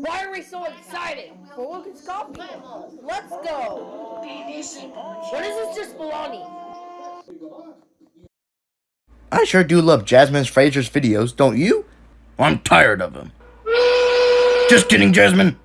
Why are we so excited? For Lucas Coffee. Let's go. What is this just baloney? I sure do love Jasmine Fraser's videos, don't you? I'm tired of them. Just kidding, Jasmine.